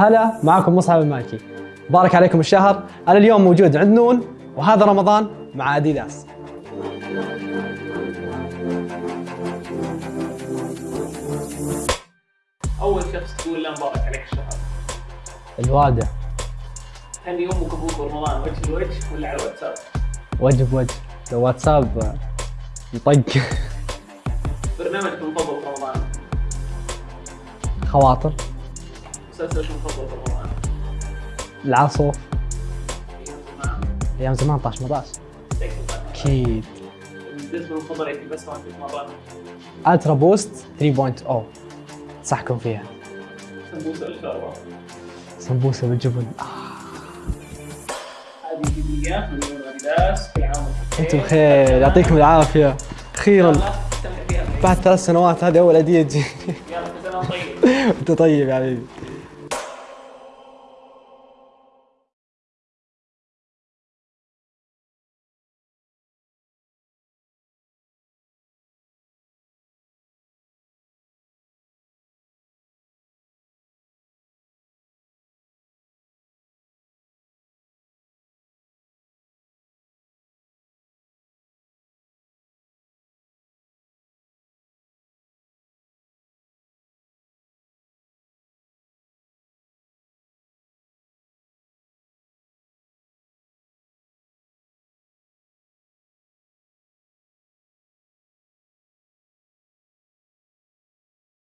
هلا معكم مصعب المالكي بارك عليكم الشهر. أنا اليوم موجود عند نون وهذا رمضان مع أديداس. أول شخص تقول له مبارك عليك الشهر. الوالدة. هني أمك وابوك برمضان وجه لوجه ولا على الواتساب؟ وجه بوجه. لو واتساب يطق. برنامجك المفضل في رمضان. خواطر. مسلسلك المفضل في رمضان العاصف أيام زمان. أيام زمان طاش 18 تكتب عنها. أكيد المفضل لك بس ما تتمرن ألترا بوست 3.0 انصحكم فيها. سمبوسة ولا شوربه سمبوسة بالجبن. آه. هذه هديه من يوم أديداس كل عام وأنتم أنتم بخير يعطيكم العافية. أخيرا بعد ثلاث سنوات هذه أول هديه تجي يلا كل سنة طيب. أنت طيب يا حبيبي.